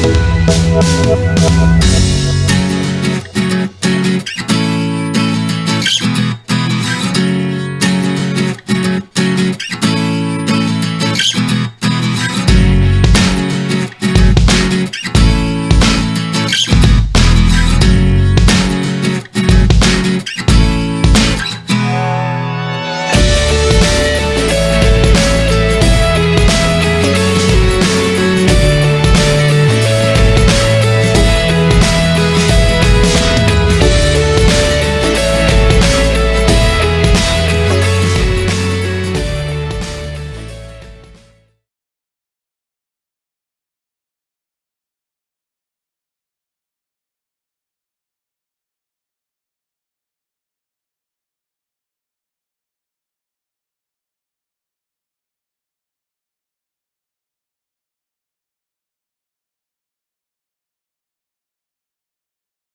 We'll be.